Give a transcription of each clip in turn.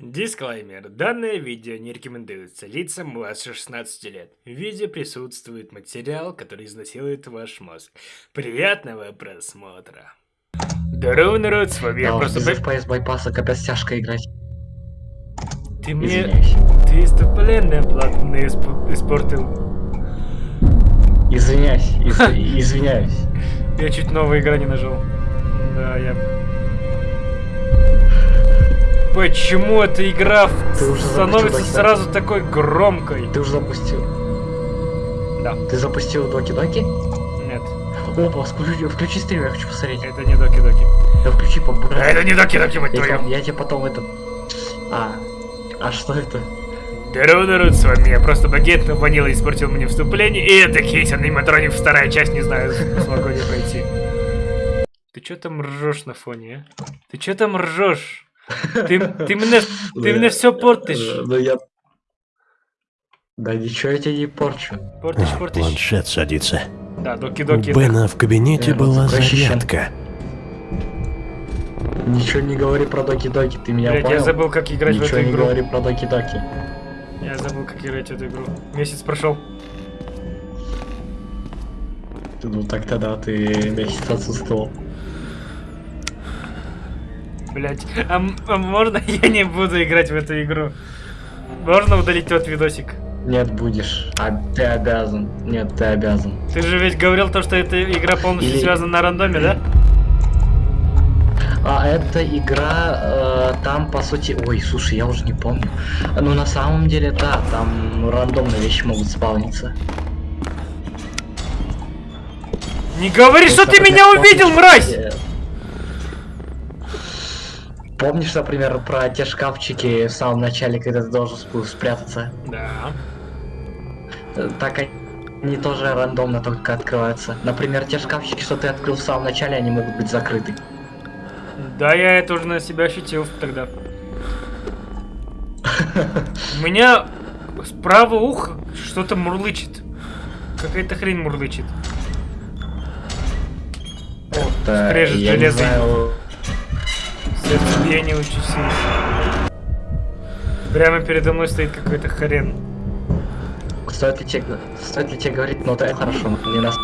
Дисклеймер. Данное видео не рекомендуется лицам младше 16 лет. В видео присутствует материал, который изнасилует ваш мозг. Приятного просмотра. Здорово, народ, с вами я просто... без FPS байпаса капец тяжко играть. Ты мне... Извиняюсь. Ты вступление платное исп- испортил. Извиняюсь. из- Извиняюсь. Я чуть новая игра не нажал. Да, я... Почему эта игра в- Ты уже становится сразу такой громкой? Ты уже запустил? Да. Ты запустил доки-доки? Нет, Опа, включи, включи стрим, я хочу посмотреть. это не доки-доки. Да включи побольше. Это не доки-доки, мать твою. я тебе потом это... А, а что это? Здорово, народ, с вами я просто багет, но Ванила испортил мне вступление, и это кейс аниматроник вторая часть, не знаю, смогу ли пройти. Ты чё там ржешь на фоне, а? Ты чё там ржешь? Ты, ты мне, ты мне все портишь. Ну я... Да ничего я тебе не порчу. Портишь, портишь. Планшет садится. Да, У доки-доки. это- Бена в кабинете Э, была зарядка. Ничего не говори про доки-доки, ты меня Блядь, я понял? забыл, как играть в Ничего эту не игру. говори про доки-доки. Я забыл, как играть в эту игру. Месяц прошел. Ну так тогда ты месяц отсутствовал. Блять, а, а можно я не буду играть в эту игру? Можно удалить тот видосик? Нет, будешь. А ты обязан. Нет, ты обязан. Ты же ведь говорил то, что эта игра полностью Или- связана на рандоме, да? А эта игра, э, там по сути... Ой, слушай, я уже не помню. Ну на самом деле, да, там рандомные вещи могут спавниться. Не говори, что ты меня увидел, мразь! э, Помнишь, например, про те шкафчики в самом начале, когда ты должен спрятаться? Да. Э, Так они тоже рандомно только открываются. Например, те шкафчики, что ты открыл в самом начале, они могут быть закрыты. Да, я это уже на себя ощутил тогда. У меня справа ухо что-то мурлычет. Какая-то хрень мурлычет. Это, скрежет я не сильно. Прямо передо мной стоит какой-то хрен. стоит ли тебе, стоит ли тебе говорить, ну это хорошо, не нас.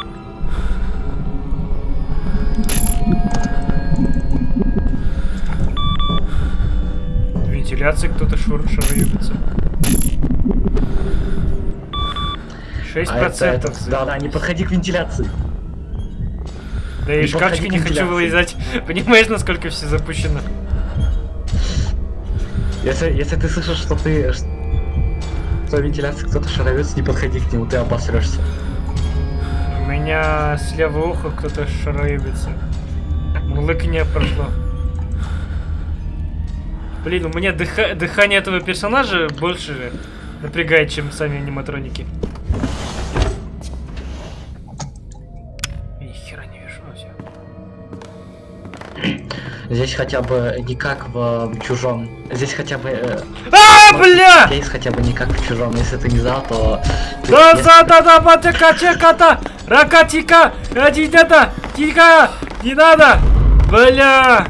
Вентиляции кто-то шур шаруется. Шесть А это, это- да, да, не подходи к вентиляции. Да и шкафчики не хочу вылезать. Понимаешь, насколько все запущено? Если, если ты слышишь, что ты что в вентиляции кто-то шаровец, не подходи к нему, ты обосрешься. У меня с левого уха кто-то шароебится. Мурлыканье прошло. Блин, у меня дыха- дыхание этого персонажа больше напрягает, чем сами аниматроники. Здесь хотя бы не как в, чужом. Здесь хотя бы. э, А, бля! Здесь хотя бы не как в чужом. Если ты не знал, то. Да за да да батека чеката ракатика адидата тика не надо бля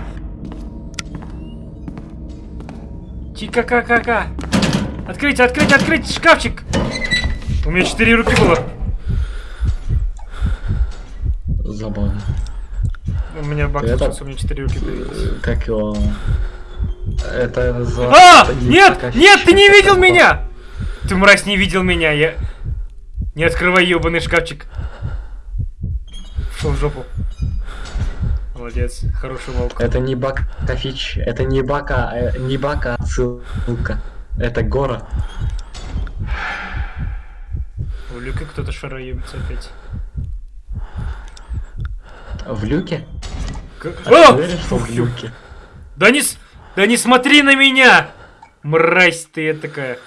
тика ка ка ка открыть открыть открыть шкафчик у меня четыре руки было Забавно. У меня баг Это- случился, у меня четыре руки появились Э, Как его. Это за. а нет нет ты не видел меня ты мразь не видел меня я не открывай ебаный шкафчик Шел в жопу молодец хороший волк Это не баг, а фич. Это не баг, а э, не баг, а ссылка. Это гора. У Люка кто-то шароебится опять. В люке? А ты что в люке? Да не, да не смотри на меня! Мразь ты такая.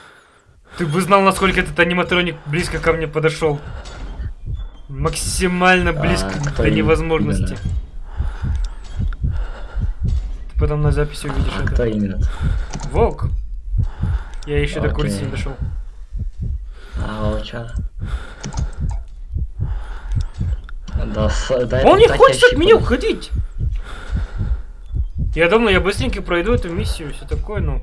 Ты бы знал, насколько этот аниматроник близко ко мне подошел. Максимально близко А, до именно? невозможности. Ты потом на записи увидишь А это. кто именно? Волк. Я еще до курицы Окей. не дошел. А, волчара. Да, да, Он не хочет от меня уходить. Я думаю, я быстренько пройду эту миссию, все такое, но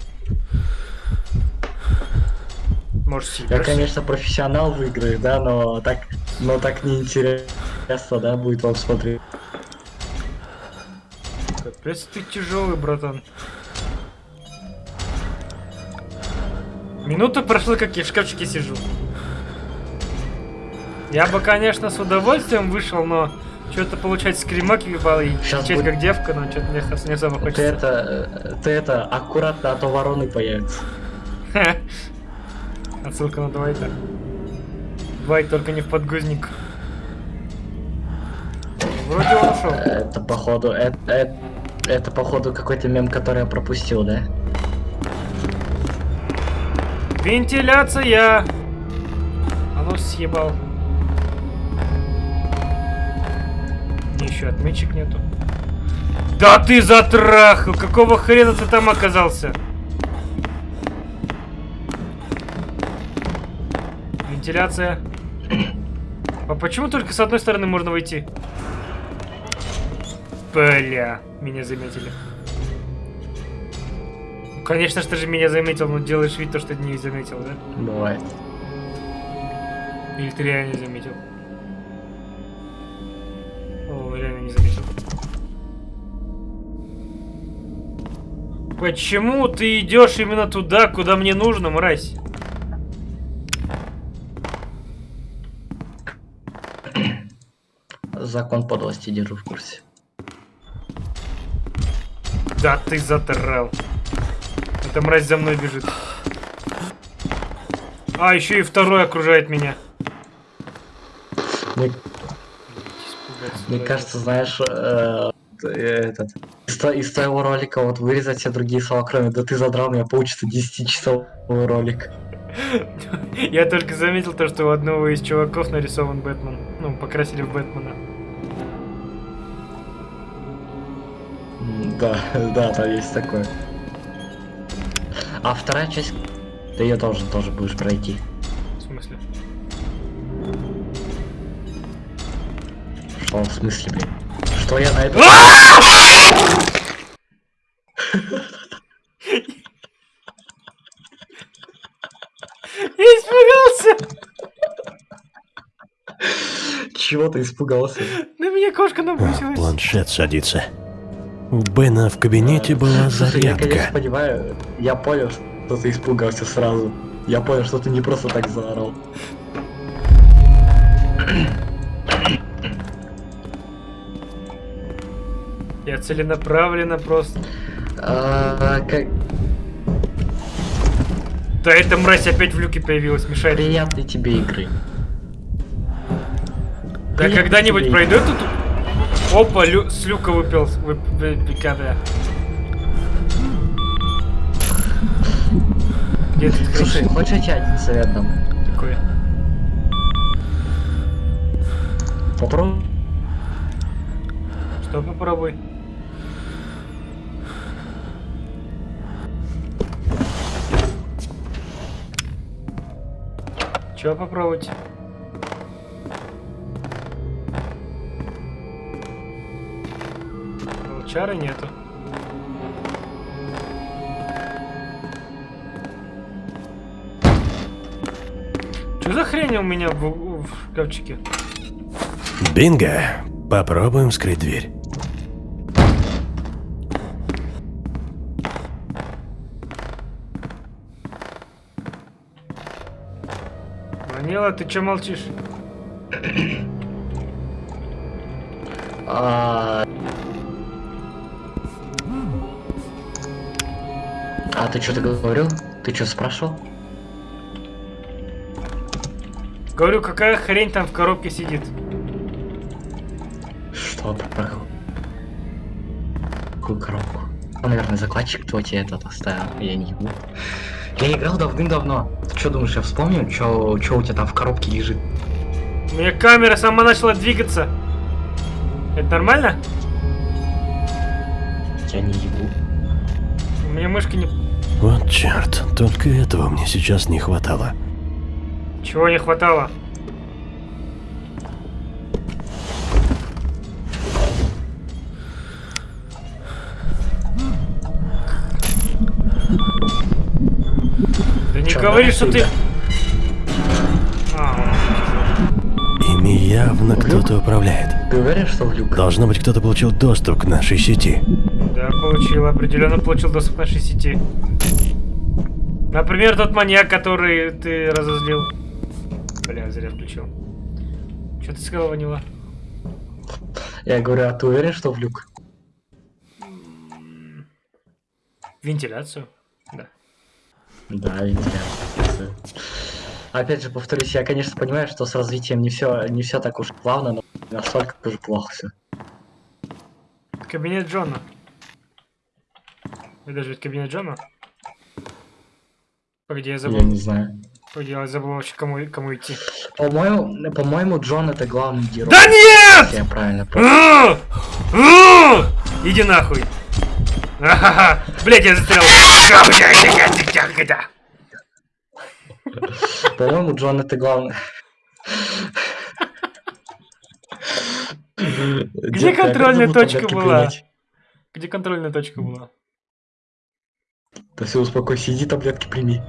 Может, Я, конечно, профессионал в играх, да, но так, но так неинтересно, да, будет вам смотреть. Капец, ты тяжелый, братан. Минута прошла, как я в шкафчике сижу. Я бы, конечно, с удовольствием вышел, но что-то получать скримак ебал и Щас кричать будет- как девка, но что-то мне не особо Ты хочется. это, э, ты это, аккуратно, а то вороны появятся. Отсылка на Двайта. Двайт только не в подгузник. Вроде он ушел. Это походу, это, это, это походу какой-то мем, который я пропустил, да? Вентиляция! А ну съебал. Еще отметчик нету. Да ты затрахал! Какого хрена ты там оказался? Вентиляция. А почему только с одной стороны можно войти? Бля, меня заметили. Ну, Конечно, что же меня заметил, но делаешь вид, то, что не заметил, да? Бывает. Или ты реально заметил? Почему ты идешь именно туда, куда мне нужно, мразь? Закон подлости держу в курсе. Да ты затрал. Эта мразь за мной бежит. А, еще и второй окружает меня. Мне, мне кажется, знаешь, э, э, этот, из, из твоего ролика вот вырезать все другие слова, кроме «да ты задрал меня», получится 10-часовой ролик. Я только заметил то, что у одного из чуваков нарисован Бэтмен. Ну, покрасили в Бэтмена. Да, да, там есть такое. А вторая часть, ты ее должен тоже будешь пройти. В смысле? Что в смысле, блин? Что я на это... Я испугался! Чего ты испугался? На меня кошка набросилась. планшет садится. У Бена в кабинете была Слушай, я, конечно, зарядка. понимаю, я понял, что ты испугался сразу. Я понял, что ты не просто так заорал. Я целенаправленно просто... А, как... Да эта мразь опять в люке появилась, мешает. Приятной тебе игры. Да когда-нибудь пройдет тут... Опа, лю... с люка выпил. Вып... выпикада. Где этот Слушай, хочешь один совет дам? такой? Попробуй. Что попробуй? Чё попробовать? Волчара нету. Что за хрень у меня в, в шкафчике? Бинго! Попробуем вскрыть дверь. Ванила, ты чё молчишь? А... А ты что-то говорил? Ты что спрашивал? Говорю, какая хрень там в коробке сидит? Что про какую- коробку? Ну, наверное, закладчик твой тебе этот оставил, я не ебу. Я играл давным-давно. Ты что думаешь, я вспомню, что у тебя там в коробке лежит? У меня камера сама начала двигаться. Это нормально? Я не ебу. У меня мышка не... Вот черт, только этого мне сейчас не хватало. Чего не хватало? не Чё, говори, что ты... А, Ими явно кто-то управляет. Ты уверен, что в люк? Должно быть, кто-то получил доступ к нашей сети. да, получил, определенно получил доступ к нашей сети. Например, тот маньяк, который ты разозлил. Бля, зря включил. Что ты сказал, Ванила? Я говорю, а ты уверен, что в люк? Вентиляцию? Да. Да, вентиляция. Опять же, повторюсь, я, конечно, понимаю, что с развитием не все не все так уж плавно, но настолько тоже плохо все. Кабинет Джона. Это же ведь кабинет Джона? Погоди, я забыл. Я не знаю. Погоди, я забыл вообще, кому, кому идти. По-моему, по-моему, Джон это главный герой. Да нет! Я правильно понял. Иди нахуй. Ахаха. Блять, я застрял. По-моему, Джон это главный. Где контрольная точка была? Где контрольная точка была? Да все, успокойся, иди таблетки прими.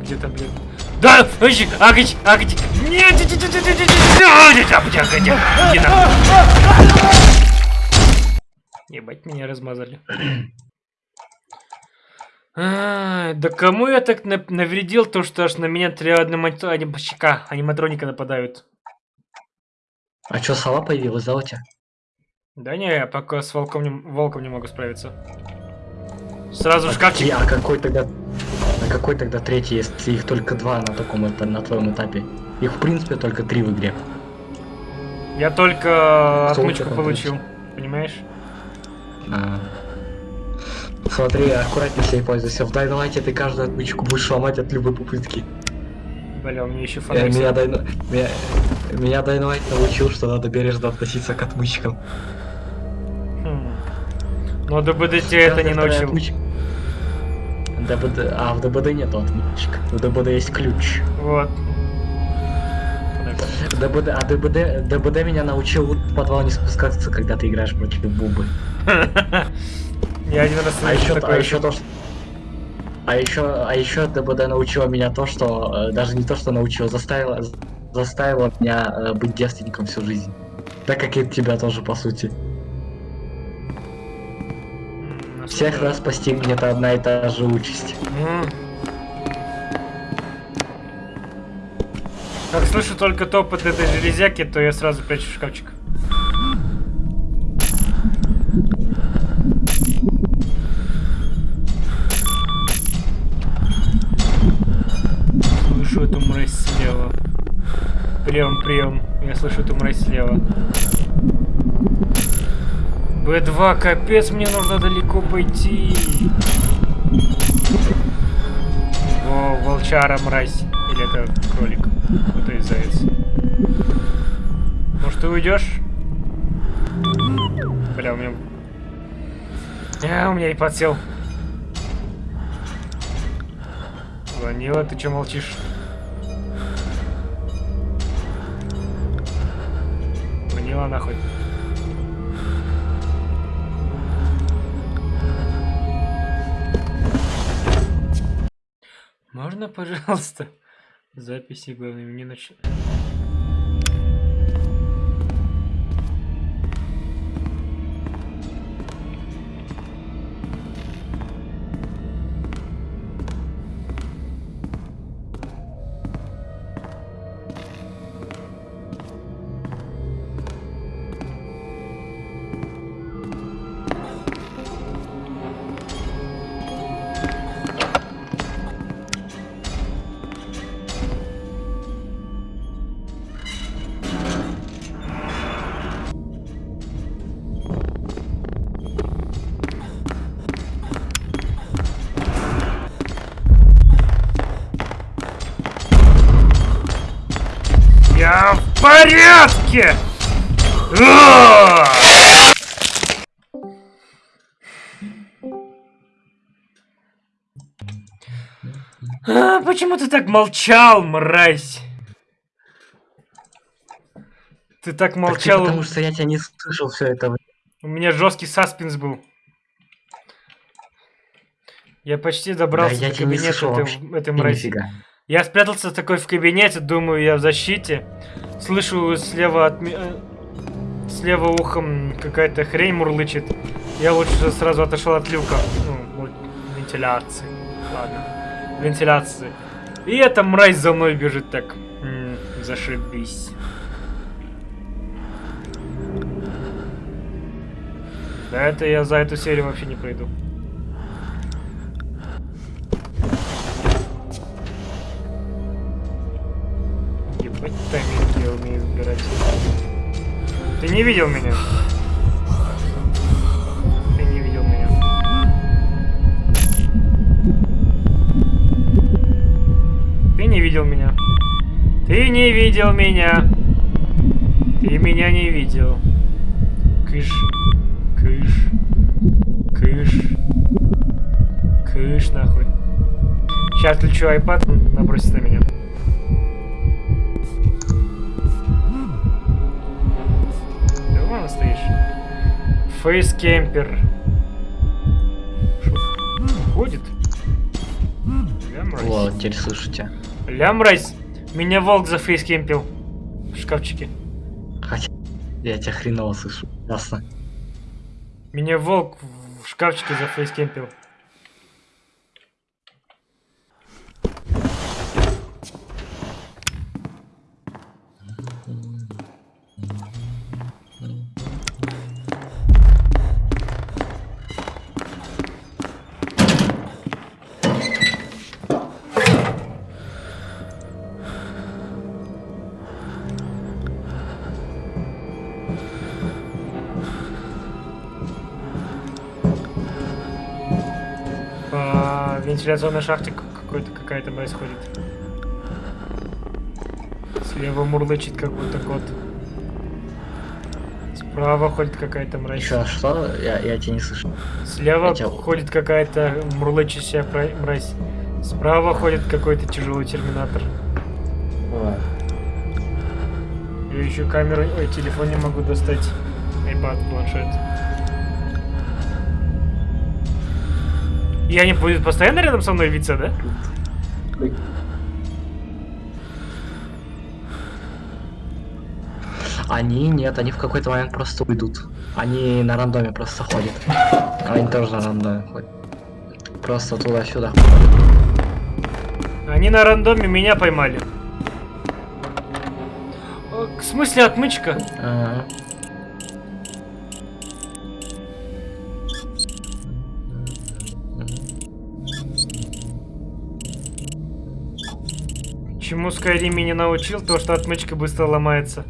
Где таблетки? Да! Агич! Агич! Агич! Нет! нет, нет, нет, нет, нет, нет, Агиди, Агиди, Агиди. Не Ебать, меня размазали. А, да кому я так навредил, то что аж на меня три аниматроника нападают. А чё, сова появилась, да, у тебя? Да не, я пока с волком не, волком не могу справиться. Сразу А, шкафчик. какие- а какой тогда... А какой тогда третий, если их только два на таком это, на твоем этапе? Их в принципе только три в игре. Я только Кто у отмычку получил. Понимаешь? А. Смотри, аккуратнее себе пользуйся. В Дайнлайте ты каждую отмычку будешь ломать от любой попытки. Бля, у меня еще Э, фонарик. меня, Дайно... меня... меня Дайнлайт научил, что надо бережно относиться к отмычкам. Но ДБД тебя это не научил. ДБД... А, в ДБД нету отмычек. В ДБД есть ключ. Вот. ДБД... А ДБД... ДБД меня научил в подвал не спускаться, когда ты играешь против Бубы. Я один раз А еще, а еще то, что... А еще, а еще ДБД научила меня то, что... э, даже не то, что научила, заставила, заставила меня э, быть девственником всю жизнь. Так как и тебя тоже, по сути. Всех раз постигнет одна и та же участь. М. Как слышу только топот этой железяки, то я сразу прячу в шкафчик. Слышу эту мразь слева. Прием, прием. Я слышу эту мразь слева. Б2, капец, мне нужно далеко пойти. О, волчара, мразь. Или это кролик? Ну, то есть заяц. Может, ты уйдешь? Бля, у меня... А, у меня и подсел. Ванила, ты чё молчишь? Ванила, нахуй. Можно, пожалуйста? Записи, главное, мне нач... порядке! А! А, почему ты так молчал, мразь? Ты так Так молчал, потому что я тебя не слышал все это. у меня жесткий саспенс был. Я почти добрался Да я до кабинета этой, этой мрази. нифига. Я спрятался такой в кабинете, думаю, я в защите. Слышу слева от э, Слева ухом какая-то хрень мурлычет. Я лучше сразу отошел от люка. Ну, вентиляции. Ладно. Вентиляции. И эта мразь за мной бежит так. М, зашибись. Да это я за эту серию вообще не пройду. Ебать тайминг я умею выбирать. Ты не видел меня? Ты не видел меня. Ты не видел меня. Ты не видел меня. Ты меня не видел. Кыш. Кыш. Кыш. Кыш нахуй. Сейчас включу iPad, набросится на меня. Вон стоишь. Фейскемпер. Шо? Ходит? Ля мразь. Вот, теперь слышу тебя. Ля мразь. Меня волк зафейскемпил. В шкафчике. Хотя я тебя хреново слышу. Ясно. Меня волк в шкафчике зафейскемпил. По вентиляционной шахте какой-то какая-то происходит. Слева мурлычет как будто кот. Справа ходит какая-то мразь. Еще что? Я, я тебя не слышу. Слева Я тебя- ходит какая-то мурлычащая мразь. Справа ходит какой-то тяжелый терминатор. Я еще камеру, ой, телефон не могу достать. iPad, планшет. И они будут постоянно рядом со мной виться, да? Они нет, они в какой-то момент просто уйдут. Они на рандоме просто ходят. Они тоже на рандоме ходят. Просто туда-сюда. Они на рандоме меня поймали. Э, В смысле отмычка? Ага. Чему Skyrim меня научил, то что отмычка быстро ломается.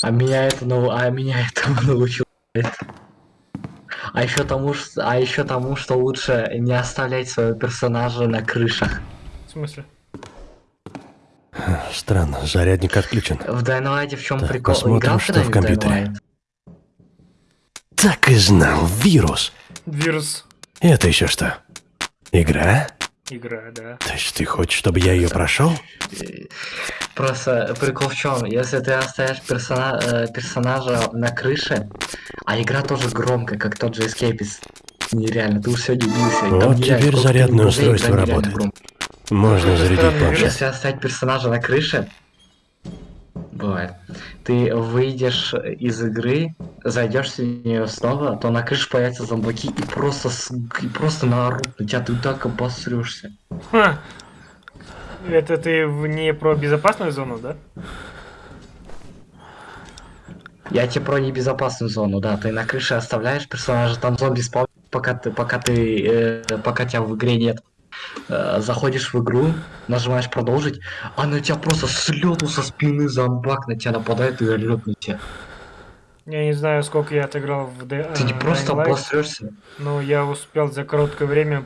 А меня это ну, а меня этому научил. А еще тому, а еще тому, что лучше не оставлять своего персонажа на крышах. В смысле? Странно, зарядник отключен. В Dynamite в чем Так, прикол? посмотрим, Играл что в компьютере. Так и знал, вирус. Вирус. Это еще что? Игра? Игра, да. То есть ты хочешь, чтобы я ее прошел? Просто прикол в чем? Если ты оставишь персона- э, персонажа на крыше, а игра тоже громкая, как тот же Escapist. Нереально, ты уж сегодня убился. Вот теперь зарядное устройство работает. Можно зарядить планшет. Если оставить персонажа на крыше, бывает, ты выйдешь из игры, зайдешь в нее снова, то на крыше появятся зомбаки и просто, с- и просто наорут на тебя, ты так обосрешься. Ха. Это ты не про безопасную зону, да? Я тебе про небезопасную зону, да, ты на крыше оставляешь персонажа, там зомби спал, пока ты, пока ты, э, пока тебя в игре нет. Э, заходишь в игру, нажимаешь продолжить, а на тебя просто с лету со спины зомбак на тебя нападает и орет на тебя. Я не знаю, сколько я отыграл в Ты не э, просто Light, обосрешься. но я успел за короткое время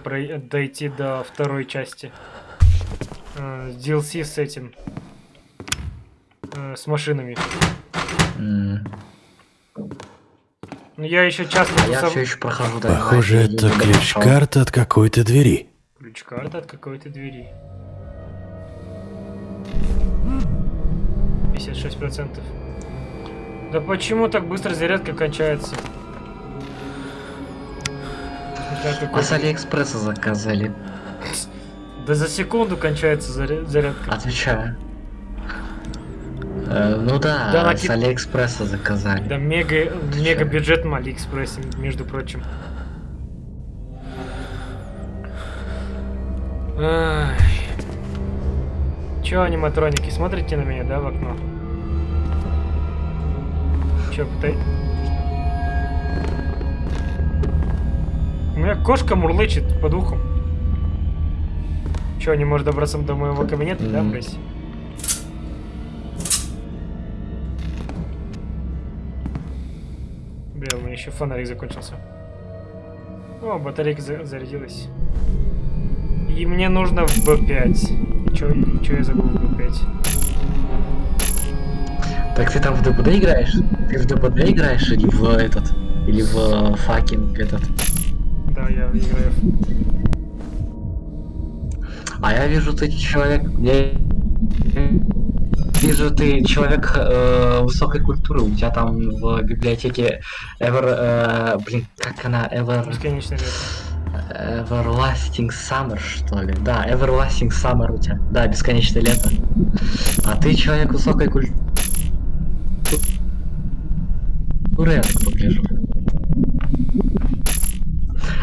дойти до второй части. Э, с DLC с этим. Э, с машинами. Но я еще часто А я тусов- все еще прохожу Похоже, я это ключ-карта от какой-то двери. Ключ-карта от какой-то двери. 56%. Да почему так быстро зарядка кончается? А с Алиэкспресса заказали. Да за секунду кончается заря- зарядка. Отвечаю. Э, ну да, Да, с Алиэкспресса заказали. Да мега, мега бюджет на Алиэкспрессе, между прочим. Ай. Чё, аниматроники, смотрите на меня, да, в окно? Чё, пытай... У меня кошка мурлычет по духу. Чё, не может добраться до моего кабинета, да, М. брось? Бля, у меня еще фонарик закончился. О, батарейка за- зарядилась. И мне нужно в B5. Чё, чё я забыл в B5? Так ты там в ДБД играешь? Ты в ДБД играешь или в этот? Или в fucking этот? Да, я играю. А я вижу, ты человек... Я вижу, ты человек э, высокой культуры. У тебя там в библиотеке Ever... э, блин, как она? Ever... Бесконечное лето. Everlasting Summer, что ли? Да, Everlasting Summer у тебя. Да, бесконечное лето. А ты человек высокой культуры, я так погляжу.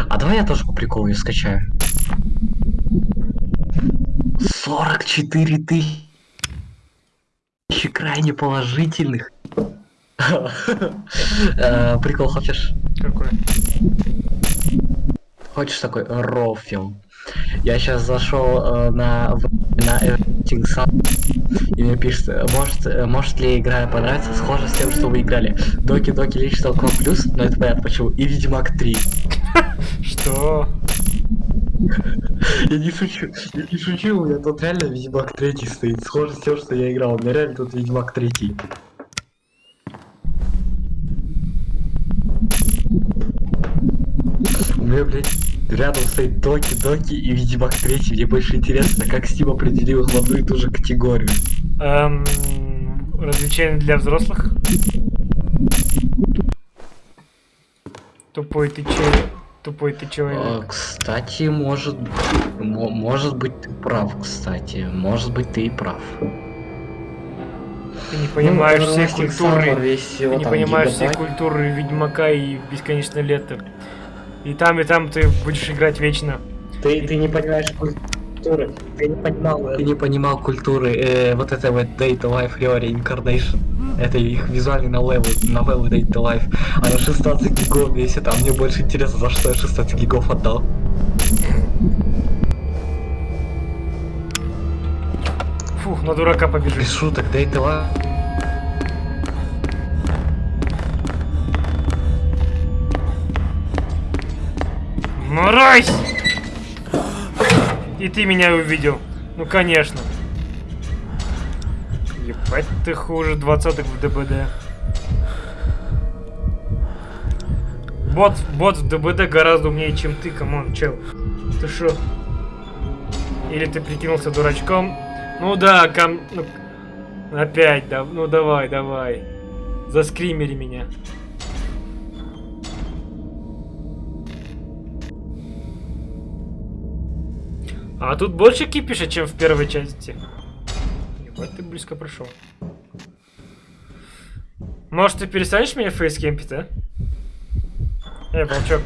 А давай я тоже по приколу ее скачаю. 44 тысячи крайне положительных. Э, Прикол хочешь? Какой? Хочешь такой raw фильм? Я сейчас зашел э, на на Everything Sun, и мне пишет, может, э, может ли игра понравиться, схоже с тем, что вы играли. Доки Доки Лич Толком Плюс, но это понятно почему, и Ведьмак 3. Что? Я не шучу, я не шучу, у меня тут реально Ведьмак 3 стоит, схоже с тем, что я играл, у меня реально тут Ведьмак 3. Меня, блядь, рядом стоит Доки Доки и Ведьмак 3. Мне больше интересно, как Steam определил их в одну и ту же категорию. Эм, развлечения для взрослых? Тупой ты че... Тупой ты А, человек. кстати, может, мо- может быть ты прав, кстати, может быть ты и прав. Ты не понимаешь Ну, всей культуры. весь Ты не понимаешь всей гигабайт. культуры Ведьмака и Бесконечное лето. И там, и там ты будешь играть вечно. Ты, ты не понимаешь культуры, ты не понимал, ты не понимал культуры э, вот этой вот Data Life Reincarnation. Это их визуальный новеллы, новеллы Data Life. Она 16 гигов весит, а мне больше интересно, за что я 16 гигов отдал. Фух, на дурака Без побежишь. шуток, Data Life. Мразь! И ты меня увидел. Ну конечно. Ебать ты хуже двадцаток в ДБД. Бот, бот в ДБД гораздо умнее, чем ты, come on, чел. Ты шо? Или ты прикинулся дурачком? Ну да, come... ну, опять, да, ну давай, давай. Заскримери меня. А тут больше кипиша, чем в первой части. Ебать, ты близко пришел. Может, ты перестанешь меня face camp ить, а? Эй, волчок.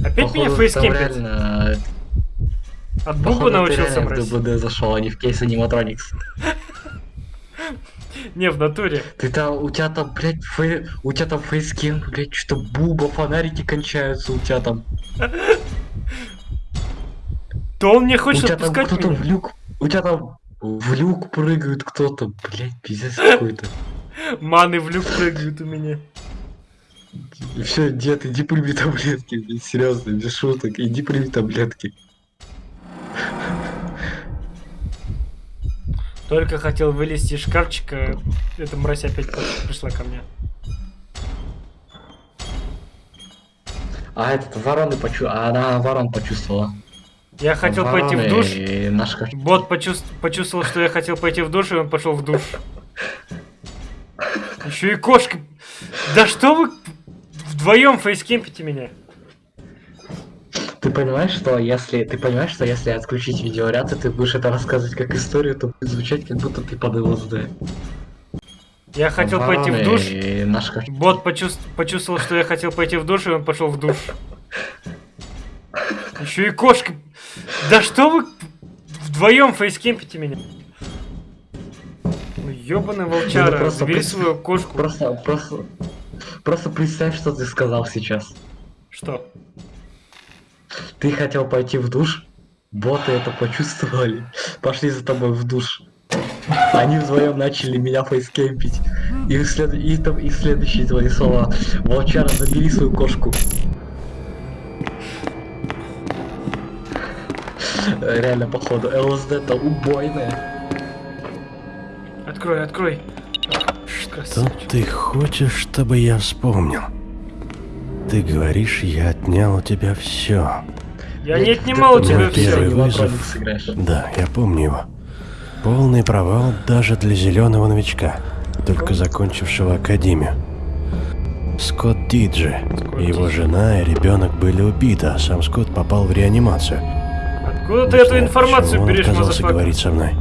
Опять меня Походу, там face camp ить? реально, От ты научился брать? ДБД зашел, а не в Case Animatronics. Не, в натуре. Ты там, у тебя там, блядь, фей... у тебя там face camp, блядь, что буба, фонарики кончаются, у тебя там. То он не хочет отпускать кто-то меня. в люк, у тебя там в люк прыгает кто-то, блядь, пиздец какой-то. Маны в люк прыгают у меня. Все, дед, иди прими таблетки, блядь, серьезно, без шуток, иди прими таблетки. Только хотел вылезти из шкафчика, эта мразь опять пришла ко мне. А этот вороны почу... а она ворон почувствовала. Я хотел пойти в душ. и наш Бот почувств- почувствовал, что я хотел пойти в душ, и он пошел в душ. Еще и кошка. Да что вы вдвоем фейскемпите меня. Ты понимаешь, что если ты понимаешь, что если отключить видеоряд, и ты будешь это рассказывать как историю, то будет звучать, как будто ты под ЛСД. Я хотел пойти в душ. И наш Бот почувств- почувствовал, что я хотел пойти в душ, и он пошел в душ. Еще и кошка. Да что вы вдвоем фейскемпите меня? Ну, ёбаный волчара, Ну, просто забери прис- свою кошку. Просто, просто, просто представь, что ты сказал сейчас. Что? Ты хотел пойти в душ, боты это почувствовали, пошли за тобой в душ. Они вдвоем начали меня фейскемпить. И, след... и, там- и следующие твои слова. Волчара, забери свою кошку. Реально, походу, ЛСД-то убойная. Открой, открой. Что ты хочешь, чтобы я вспомнил? Ты говоришь, я отнял у тебя все. Я не отнимал у тебя первый все. вызов. сыграешь. Да, я помню его. Полный провал даже для зеленого новичка, только закончившего академию. Скотт Диджи, Скотт его Диджи. жена и ребенок были убиты, а сам Скотт попал в реанимацию. Откуда ты эту информацию почему он берешь, отказался мазафака? говорить со мной.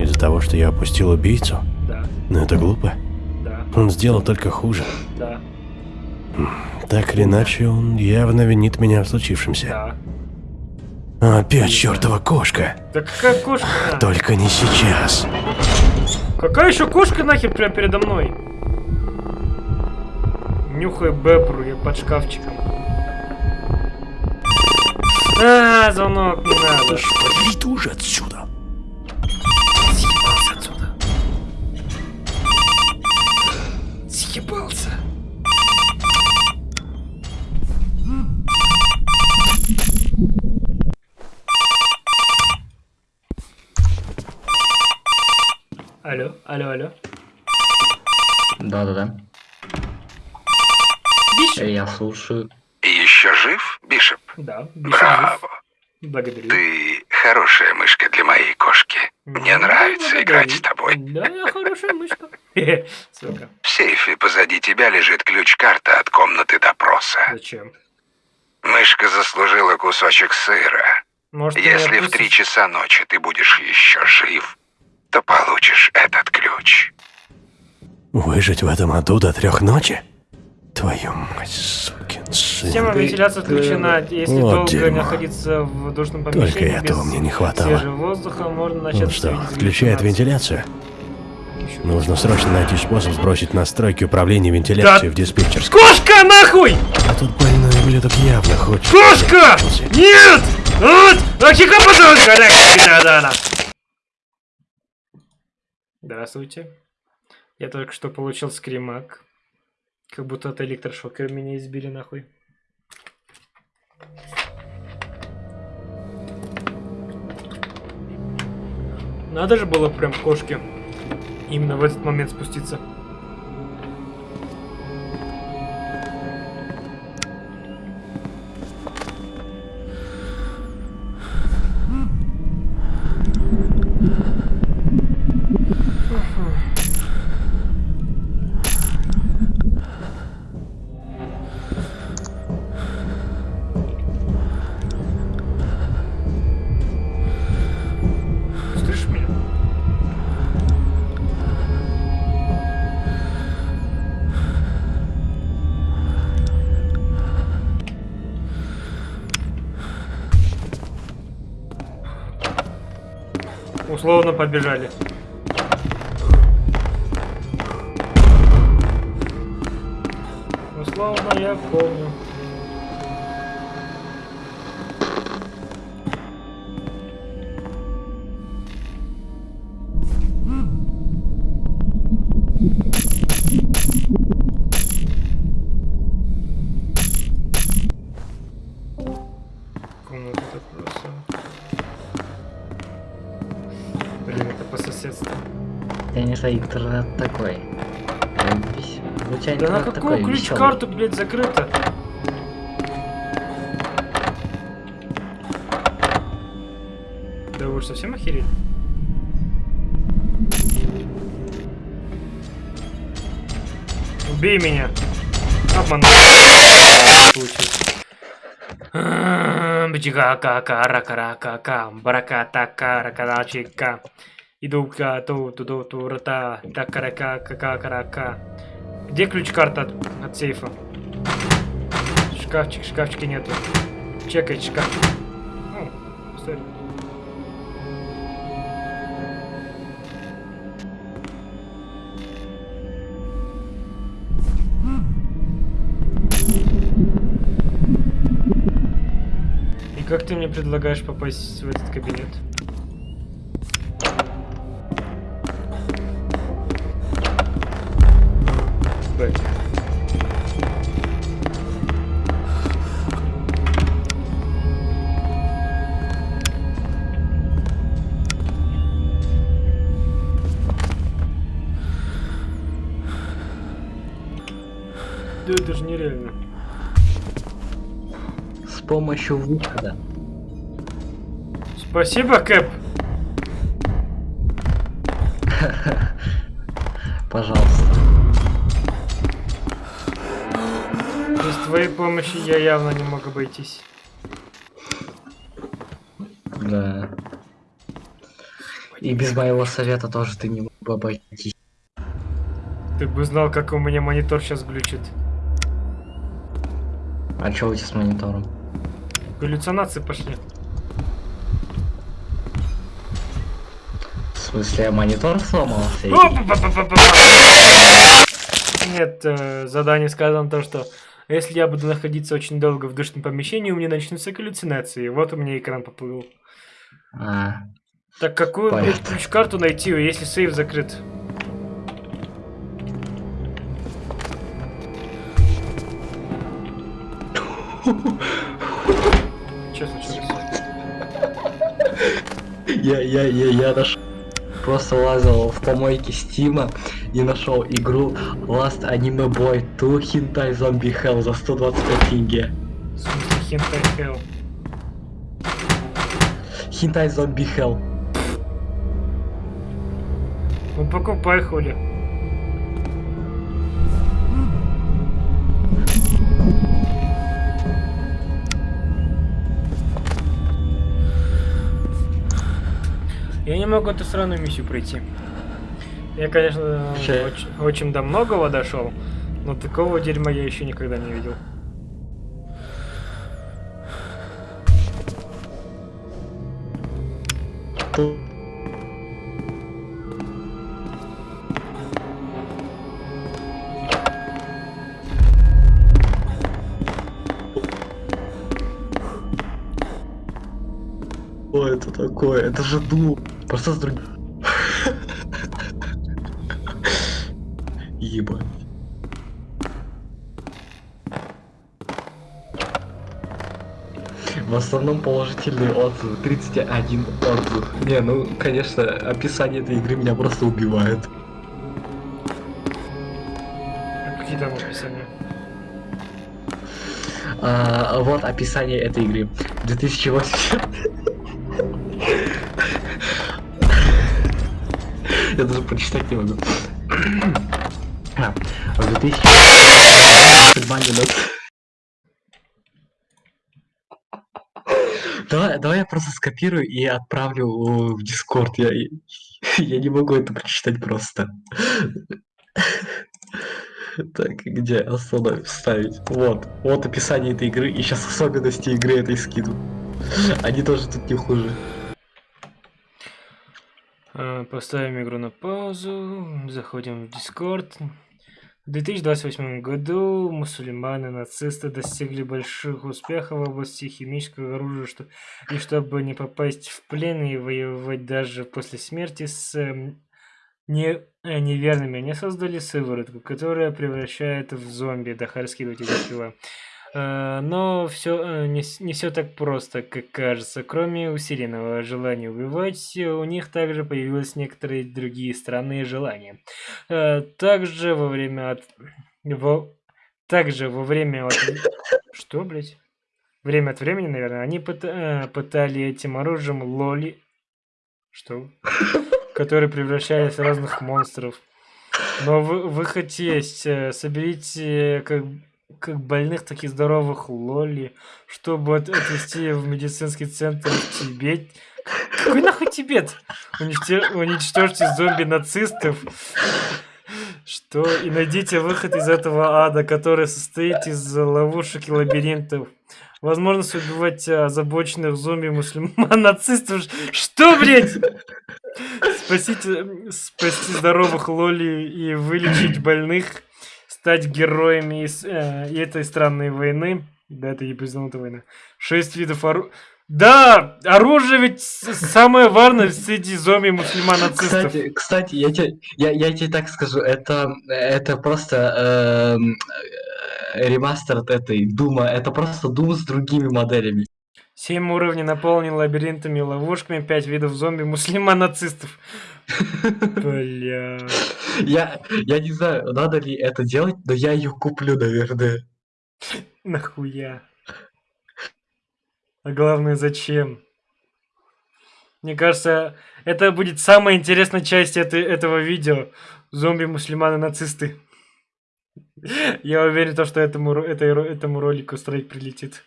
Из-за того, что я опустил убийцу? Да, Но это глупо. да, Он сделал только хуже. да, Так или иначе, он явно винит меня в случившемся. да. Опять чертова кошка. Да какая кошка? Только не сейчас. Какая еще кошка нахер прямо передо мной? Нюхай бебру, я под шкафчиком. А, звонок, не надо. Иди уже отсюда. Съебался отсюда. Съебался. Алло, алло, алло. Да-да-да. Э, Я слушаю. Еще жив, Бишоп? Да, Бишоп жив. Браво. Благодарю. Ты хорошая мышка для моей кошки. Мне Ну, нравится благодарю. играть с тобой. Да, я хорошая мышка. Сука, В сейфе позади тебя лежит ключ-карта от комнаты допроса. зачем? Мышка заслужила кусочек сыра. Может, Если в три часа ночи ты будешь еще жив, то получишь этот ключ. Выжить в этом аду до трех ночи? Твою мать, Система вентиляции отключена. Если Вот долго дерьмо. находиться в душном Только помещении этого без мне не хватало. свежего воздуха, можно начать Он что, галлюцинации. вентиляцию? Нужно срочно найти способ сбросить настройки управления вентиляцией Да. в диспетчерскую. Кошка, нахуй! А тут больной ублюдок явно хочет... Кошка! Нет! Вот! Ахика подонка! Да-да-да. Здравствуйте. Я только что получил скримак. Как будто от электрошокера меня избили нахуй. Надо же было прям кошке именно в этот момент спуститься. Побежали. Знаю, интернет такой. У тебя Да на какую такой ключ-карту, блядь, закрыто? Да вы совсем охерели? Убей меня! Обманул. Получилось. Бчика рака рака ка бараката каракачика. Иду ка ту ту ту ту рата такарака кака карака. Где ключ-карта от, от сейфа? Шкафчик, шкафчика нету. Чекай шкафчик. Ну, стой. И как ты мне предлагаешь попасть в этот кабинет? Б. Да это же нереально. С помощью выхода. Спасибо, Кэп. Пожалуйста. Твоей помощи я явно не мог обойтись. Да. И без моего совета тоже ты не мог бы обойтись. Ты бы знал, как у меня монитор сейчас глючит. А чё у тебя с монитором? Галлюцинации пошли. В смысле, монитор сломался? Нет, э, задание сказано то, что если я буду находиться очень долго в душном помещении, у меня начнутся галлюцинации. Вот у меня экран поплыл. А, Так какую, ключ-карту найти, если сейф закрыт? Что случилось? я, я, я, я нашел. Просто лазил в помойке Стима и нашел игру Last Anime Boy 2 Hentai Zombie Hell за 125 тенге. Хентай хелл? Hentai Zombie Hell. Ну покупай, хули. Я не могу эту сраную миссию пройти. Я, конечно, очень, очень до многого дошел, но такого дерьма я еще никогда не видел. Что это такое? Это же ду. Просто с другим. Ебать. В основном положительные отзывы. 31 отзыв. Не, ну, конечно, описание этой игры меня просто убивает. Какие там описания? А, вот описание этой игры. 2008. Я даже прочитать не могу. А, В 2008 минут. Давай, давай я просто скопирую и отправлю в Дискорд. Я, я не могу это прочитать просто. Так, где остановить, вставить? Вот, вот описание этой игры, и сейчас особенности игры этой скину. Они тоже тут не хуже. А, Поставим игру на паузу, заходим в Discord. В 2028 году мусульманы, нацисты достигли больших успехов в области химического оружия, что, и чтобы не попасть в плен и воевать даже после смерти с эм, не, э, неверными, они создали сыворотку, которая превращает в зомби. Эти дела. Э, Но все не, все так просто, как кажется. Кроме усиленного желания убивать, э, у них также появились некоторые другие странные желания. Э, Также во время от... во- Также во время от... Что, блядь? Время от времени, наверное, они э, пытали этим оружием лоли... Что? Которые превращались в разных монстров. Но вы- выход есть. э, Соберите как как больных, так и здоровых лоли, чтобы от- отвезти в медицинский центр в Тибет. Какой нахуй Тибет? Уничтожьте зомби-нацистов. Что? И найдите выход из этого ада, который состоит из ловушек и лабиринтов. Возможность убивать а, озабоченных зомби мусульман нацистов. Что, блядь? Спасите, спасти здоровых лоли и вылечить больных, стать героями из, э, этой странной войны. Да, это ебазнутая война. Шесть видов оружия. Да! Оружие ведь самое важное среди зомби мусульман нацистов. Кстати, кстати, я тебе, я, я тебе так скажу, это, это просто эм, э, ремастер от этой Дума, это просто Дум с другими моделями. Семь уровней наполнен лабиринтами и ловушками, пять видов зомби мусульман нацистов. Бля. Я, я не знаю, надо ли это делать, но я ее куплю, наверное. Нахуя? А главное, зачем? Мне кажется, это будет самая интересная часть этой, этого видео. Зомби-мусульманы-нацисты. Я уверен, то, что этому, этой этому ролику страйк прилетит.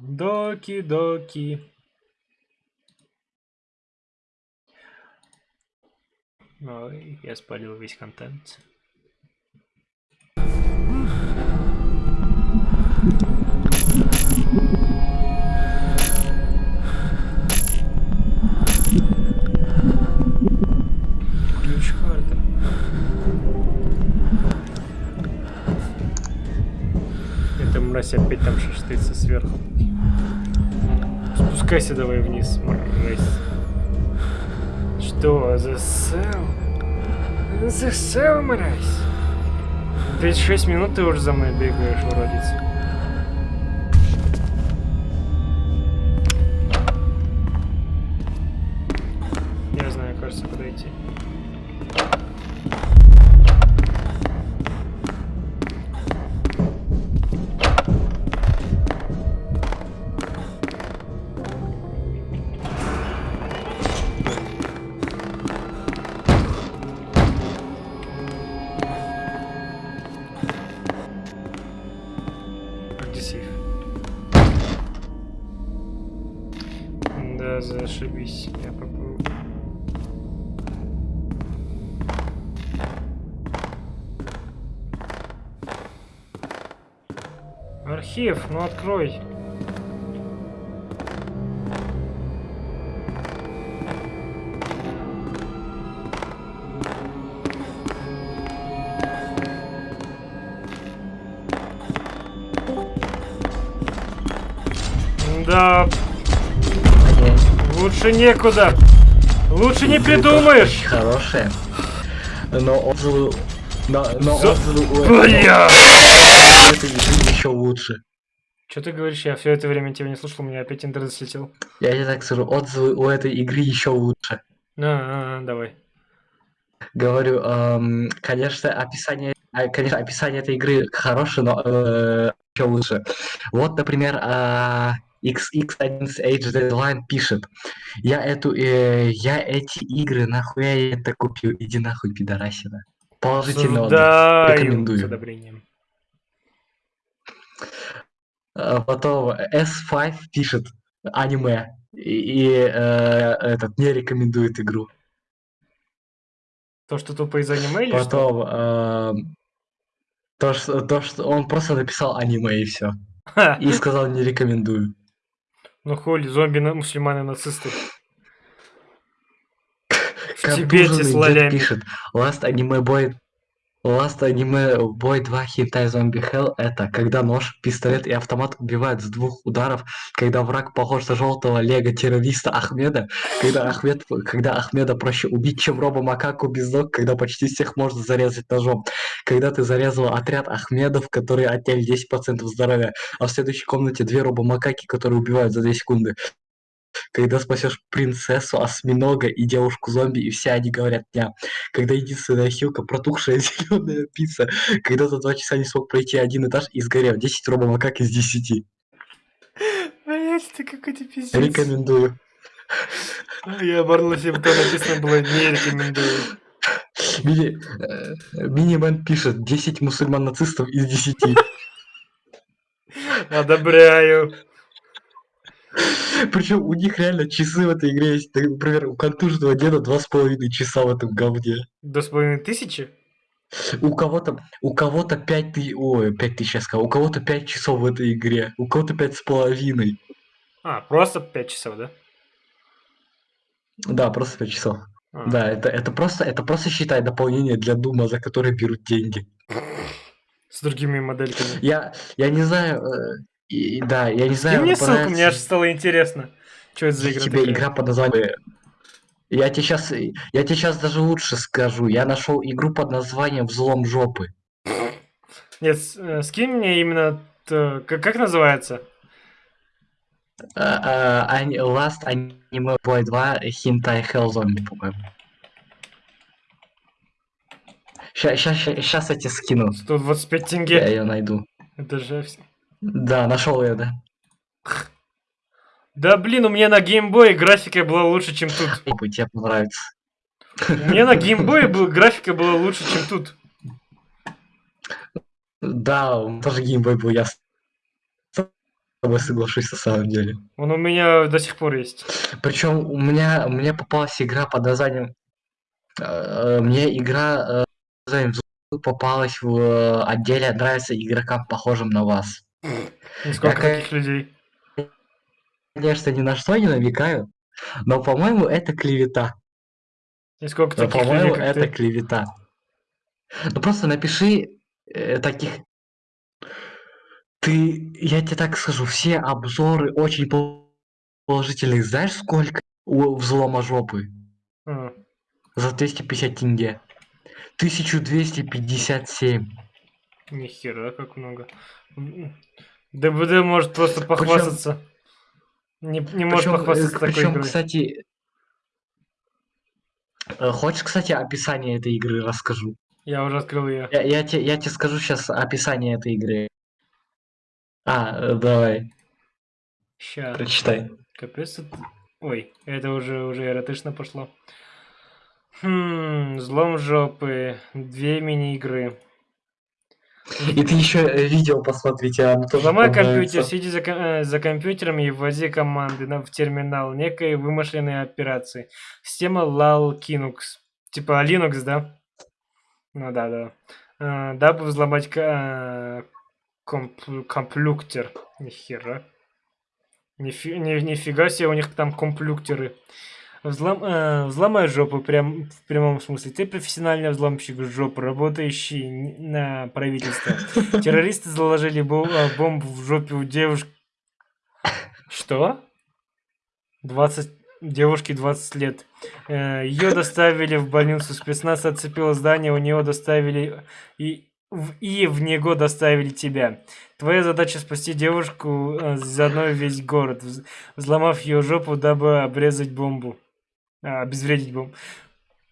Доки-доки. Ой, я спалил весь контент. Мразь опять там шаштается сверху. Спускайся давай вниз, мразь. Что, засел? Засел, мразь? 36 минут ты уже за мной бегаешь, уродец. Я знаю, кажется, идти. Зашибись. Я попробую. Архив, ну открой. Лучше некуда. Лучше не придумаешь. Хорошая. Но отзывы... Но, но За- отзывы у этого- Бля! игры еще лучше. Что ты говоришь? Я все это время тебя не слушал, у меня опять интернет слетел. Я тебе так скажу, отзывы у этой игры еще лучше. На, давай. Говорю, эм, конечно, описание, а, конечно, описание этой игры хорошее, но еще лучше. Вот, например, а, XX11H Deadline пишет, я эту, э, я эти игры нахуя я это купил, иди нахуй, пидорасина. Отзыв. Осуждаю Рекомендую. с одобрением. А Потом S5 пишет аниме и, и, э, этот не рекомендует игру. То, что тупо из аниме или что? Потом эм, то, что, то, что он просто написал аниме и все. И сказал не рекомендую. Ну хули, зомби на мусульманы нацисты. В Тибете с лолями. пишет Last Anime Boy Last Anime Boy 2 Hentai Zombie Hell это когда нож, пистолет и автомат убивают с двух ударов, когда враг похож на желтого лего террориста Ахмеда, когда, Ахмед, когда Ахмеда проще убить, чем роба макаку без ног, когда почти всех можно зарезать ножом, когда ты зарезал отряд Ахмедов, которые отняли 10% здоровья, а в следующей комнате две роба макаки, которые убивают за 2 секунды. Когда спасешь принцессу, осьминога и девушку-зомби, и все они говорят дня. Когда единственная хилка протухшая зеленая пицца. Когда за два часа не смог пройти один этаж и сгорел. 10 робомакак из 10. Блять, ты какой-то пиздец. Рекомендую. А, Я оборнулся, там написано было не рекомендую. Мини, э, Минимен пишет 10 мусульман-нацистов из 10. Одобряю. Причем у них реально часы в этой игре есть. Например, у контужного деда два с половиной часа в этом говне. До с половиной тысячи? У кого-то, у кого-то пять тысяч, ой, пять тысяч я сказал, у кого-то пять часов в этой игре, у кого-то пять с половиной. А, просто 5 часов, да? Да, просто пять часов. А. Да, это, это просто, это просто считай дополнение для Дума, за которое берут деньги. С другими модельками. Я, я не знаю, э, и- да, я не И знаю. мне ссылку, мне аж понравится стало интересно. Что это за игра тебе такая? игра под названием. Я тебе сейчас, я тебе сейчас даже лучше скажу. Я нашел игру под названием Взлом жопы. Нет, э, скинь мне именно... Как, как называется? А, ани- Last Anime Boy 2 Hentai Hell Zombie, по-моему. Сейчас, сейчас, сейчас я тебе скину. 125 Я тенге. ее найду. Это же... вс- Да, нашел ее, да. Да блин, у меня на геймбое графика была лучше, чем тут. Тебе понравится. У меня на геймбое графика была лучше, чем тут. Да, у меня тоже геймбой был, я с тобой соглашусь на самом деле. Он у меня до сих пор есть. Причем у меня, мне попалась игра под названием... э, Мне игра э, под названием «Взлом» попалась в э, отделе «Нравится игрокам, похожим на вас». И сколько Я, таких людей. Конечно, ни на что не намекаю, но, по-моему, это клевета. И сколько таких по-моему, это ты. клевета. Ну просто напиши э, таких... Ты, я тебе так скажу, все обзоры очень пол- положительные. Знаешь, сколько у взлома жопы? А, За 250 тенге. 1257. нихера, как много. ДБД может просто похвастаться. Не, не может Причем, похвастаться такой причем, игрой. кстати... э, Хочешь, кстати, описание этой игры расскажу? Я уже открыл ее. Я, я, тебе, я тебе скажу сейчас описание этой игры. А, э, давай, Ща. прочитай. Капец. Ой, это уже, уже эротично пошло. Хм, взлом жопы. Две мини-игры. И ты еще видео посмотрите, оно тоже Ломай компьютер, сиди за, э, за компьютером и вводи команды на, в терминал некой вымышленной операции. Система LAL Linux. Типа Linux, да? Ну да, да. Э, дабы взломать э, комп- комплюктер. Нихера. Нифи- ни- нифига себе у них там комплюктеры. Взлом, э, взломай жопу прям в прямом смысле. Ты профессиональный взломщик жопы, работающий на правительство. Террористы заложили а, бомбу в жопе у девушки. Что? 20... Девушке 20 лет. Ее доставили в больницу. Спецназ отцепил здание, у нее доставили... И в, и в него доставили тебя. Твоя задача спасти девушку, э, заодно весь город, вз- взломав ее жопу, дабы обрезать бомбу. А, обезвредить бомбу.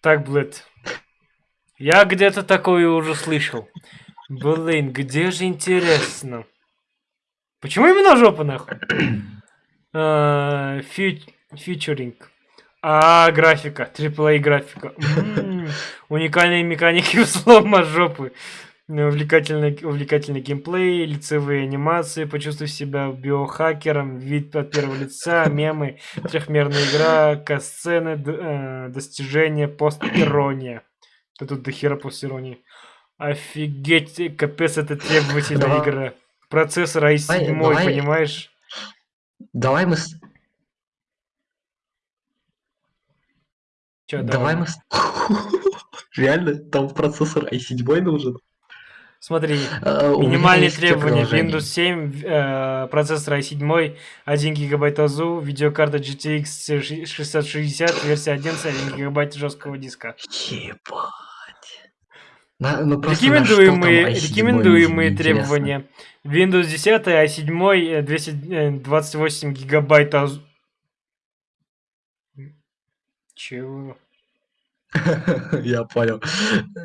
Так, Блэд. Я где-то такое уже слышал. Блин, где же интересно? Почему именно жопа, нахуй? А, фью- Фьючеринг. А, графика. AAA графика. М, Уникальные механики взлома жопы. Увлекательный, увлекательный геймплей, лицевые анимации, почувствуй себя биохакером, вид от первого лица, мемы, трехмерная игра, касцены, э, достижения, пост-ирония. Да тут дохера пост-иронии. Офигеть, э, капец, это требовательная Давай- игра. Процессор i7, давай- понимаешь? Давай мы... с- Чё, Давай мы... Реально? Там процессор i7 нужен? Смотри, Э, минимальные требования. Windows 7, э, процессор i7, 1 гигабайт АЗУ, видеокарта GTX 6060, версия 11, 1 гигабайт жесткого диска. Ебать. На- ну Рекомендуемые, там i7 рекомендуемые требования. Windows 10, i7, э, 228 гигабайт АЗУ. Чего? Я понял.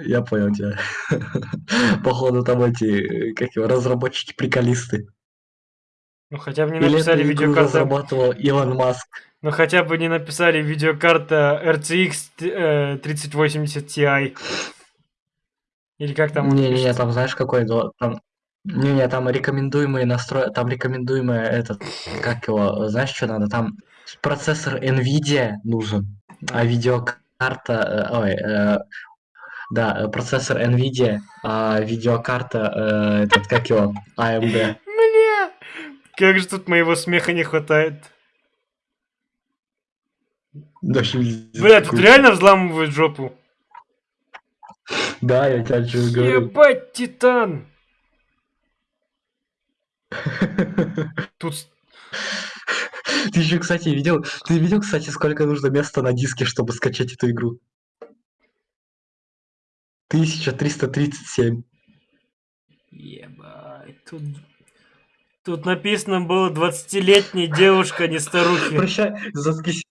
Я понял тебя. Походу там эти, как его, разработчики-приколисты. Ну хотя бы не Или написали видеокарта. разрабатывал Илон Маск. Ну хотя бы не написали видеокарта RTX т- э, 3080 Ti. Или как там? Не-не-не, там знаешь какой там... Не-не, там рекомендуемые настрой... Там рекомендуемые этот... Как его... Знаешь, что надо? Там процессор NVIDIA нужен, а видеокарта... э, Ой, э, да, э, процессор NVIDIA, а видеокарта... э, Этот, как его? AMD. Бля! Как же тут моего смеха не хватает. Бля, тут реально взламывают жопу. Да, я тебе что говорю. Ебать, Титан! Тут... Ты еще, кстати, видел... Ты видел, кстати, сколько нужно места на диске, чтобы скачать эту игру? 1337. Ебать, тут... Тут написано было 20-летняя девушка, не старухи. Прощай, заткнись.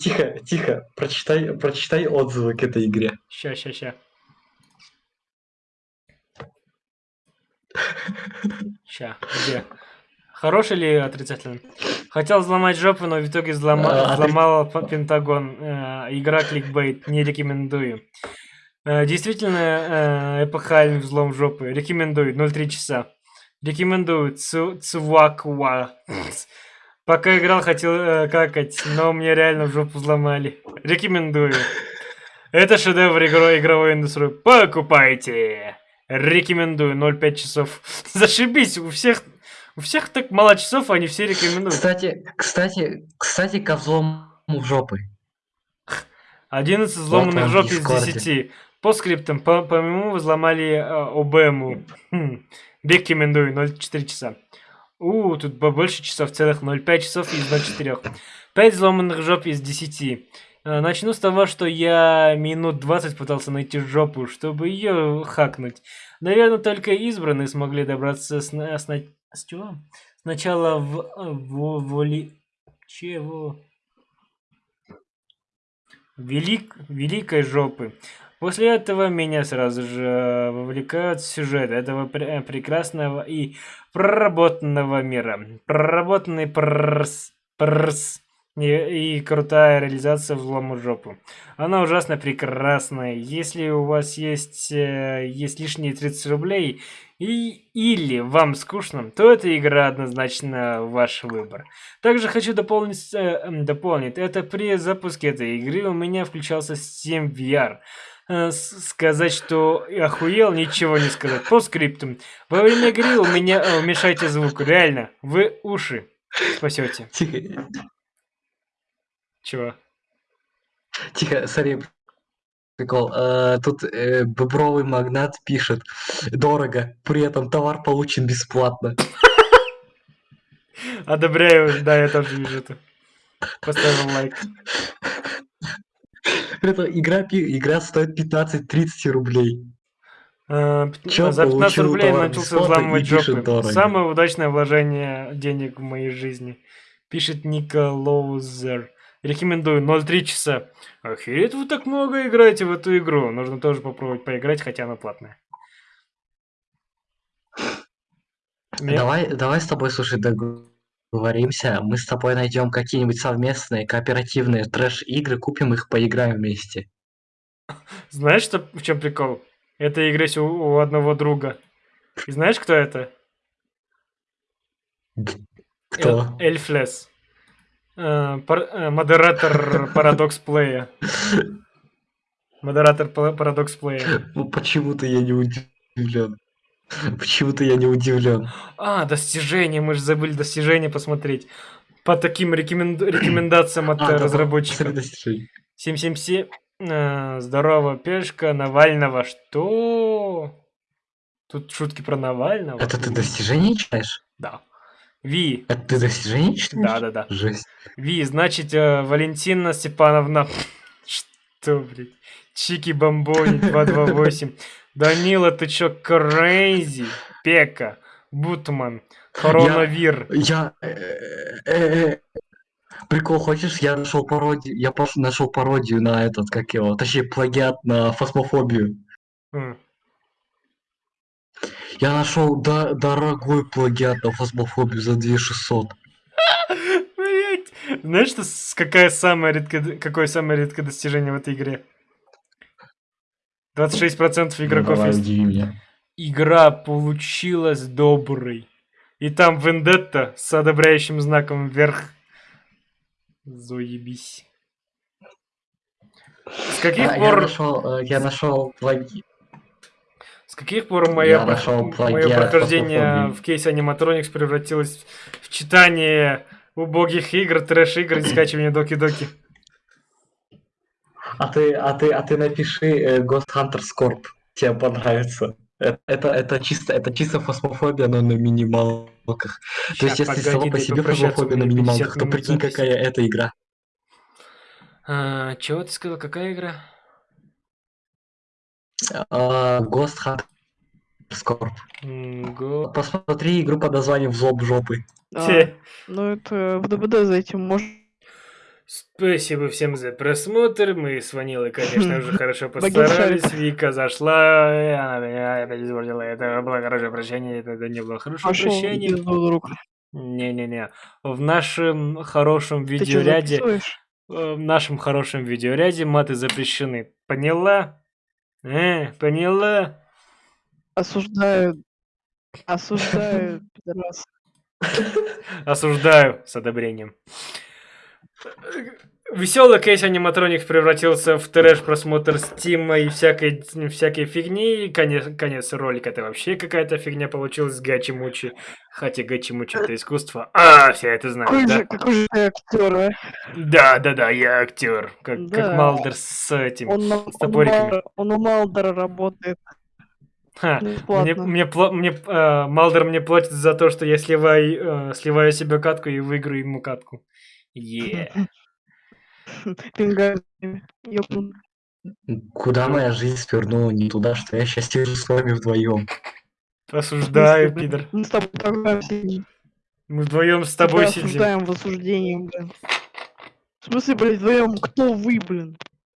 Тихо, тихо. Прочитай, прочитай отзывы к этой игре. Ща, ща, ща. Ща, где? Хороший или отрицательный? Хотел взломать жопу, но в итоге взлома... Взломал Пентагон. Э, игра кликбейт, не рекомендую. Э, действительно, э, эпохальный взлом жопы. Рекомендую, 0,3 часа. Рекомендую, Цу... Цуакуа. Пока играл, хотел э, какать, но мне реально в жопу взломали. Рекомендую. Это шедевр игро- игровой индустрии. Покупайте! Рекомендую. 0,5 часов. Зашибись, у всех... У всех так мало часов, а они все рекомендуют. Кстати, кстати, кстати, ко взлому в жопы. 11 взломанных вам жоп из. 10. По скриптам, по, по моему взломали э, ОБМу. Хм. Рекомендую, 0,4 часа. У, тут побольше часов, целых 0,5 часов из 0,4. 5 взломанных жоп из 10. Э, Начну с того, что я минут 20 пытался найти жопу, чтобы ее хакнуть. Наверное, только избранные смогли добраться с, с, с чего? Сначала в, э, в воли... Чего? Велик, великой жопы. После этого меня сразу же вовлекают в сюжет этого пр- прекрасного и проработанного мира. Проработанный пррс, пррс, и, и крутая реализация взлома жопу. Она ужасно прекрасная. Если у вас есть, э, есть лишние 30 рублей и, или вам скучно, то эта игра однозначно ваш выбор. Также хочу дополнить, э, м, дополнить, это при запуске этой игры у меня включался Steam VR. Э, Сказать, что охуел, ничего не сказать. По скриптам. Во время игры у меня э, уменьшайте звук. Реально, вы уши спасете. Тихо, Чего? тихо, смотри. Прикол. Э, тут э, бобровый магнат пишет. Дорого, при этом товар получен бесплатно. Одобряю, да, я тоже вижу это. Поставил лайк. Этом игра, игра стоит 15-30 рублей. Пят- Чё, За 15 получил рублей начался взламывать жопы. Самое удачное вложение денег в моей жизни. Пишет Ника Лоузер. Рекомендую 0,3 часа. Охереть, вы так много играете в эту игру. Нужно тоже попробовать поиграть, хотя она платная. Мне- Давай, давай с тобой, слушай, договоримся. Мы с тобой найдем какие-нибудь совместные кооперативные трэш-игры, купим их, поиграем вместе. Знаешь, что, в чем прикол? Это игра у, у одного друга. И знаешь, кто это? Кто? Эль- Эльфлес. Э, э, Модератор Парадокс Плея. Модератор Парадокс Плея. Ну, Почему-то я не удивлен. Почему-то я не удивлен. А, достижения, мы же забыли достижения посмотреть. По таким рекоменд- рекомендациям от А, да, да, разработчиков. достижения. 777. э, здорово, пешка Навального. Что? Тут шутки про Навального. Это ты достижения читаешь? Да. Ви. Это ты достижения читаешь? Да, да, да. Жесть. Ви, значит, э, Валентина Степановна. Что, блядь? Чики Бомбони 228. Данила, ты чё, crazy? Пека. Бутман. Коронавир. Я... э, э, Прикол, хочешь, я нашел пародию, я просто нашел пародию на этот, как его, точнее, плагиат на фасмофобию. М. Я нашел до- дорогой плагиат на фасмофобию за 2600. Блять. Знаешь, что, какая самая редкое, какое самое редкое достижение в этой игре? 26% игроков Давай, есть. меня. Игра получилась доброй. И там Вендетта с одобряющим знаком вверх. Заебись. С каких А, я пор... нашел, э, я нашел плаги- каких пор моя, нашел мое прохождение в кейсе аниматроникс превратилось в читание убогих игр, трэш-игр и скачивание доки-доки? А ты, а ты, а ты напиши э, Ghost Hunter Scorp. Тебе понравится. Э, Это, это чисто, это чисто фосмофобия, но на минималках. То есть, если само по себе фосмофобия на меня 50 минималках, то прикинь, какая это игра. А, чего ты сказал? Какая игра? А, Ghost Hunter Scorp. М, го- Посмотри игру под названием «Злоб жопы». А, ну это в ДБД зайти можно. Спасибо всем за просмотр. Мы с Ванилой, конечно, уже хорошо постарались. Вика зашла, и она меня опять испортила. Это было хорошее прощение, это не было хорошее Пошел прощение. Не-не-не. В нашем хорошем видеоряде, э, в нашем хорошем видеоряде маты запрещены. Поняла? Э, поняла? Осуждаю. Осуждаю, пидорас. Осуждаю с одобрением. Веселый кейс аниматроник превратился в трэш просмотр стима и всякой, всякой фигни. И конец, конец ролика это вообще какая-то фигня получилась гачи-мучи. Хотя гачи-мучи это искусство. А, все это знают, Какой да? же, какой же ты актер, а? Да, да, да, я актер. Как, как Да. Малдер с этим. Он, с он, у топориками. Мал- он у Малдера работает Ха, Мне, мне, мне, э, Малдер мне платит за то, что я сливаю, э, сливаю себе катку и выиграю ему катку. Е. Пингами. Куда моя жизнь свернула не туда, что я сейчас сижу с вами вдвоем. Осуждаю, пидор. Мы с тобой программ сидим. Мы вдвоем с тобой Тебя сидим. осуждаем в осуждении, блин. В смысле, блядь, вдвоем? Кто вы, блин?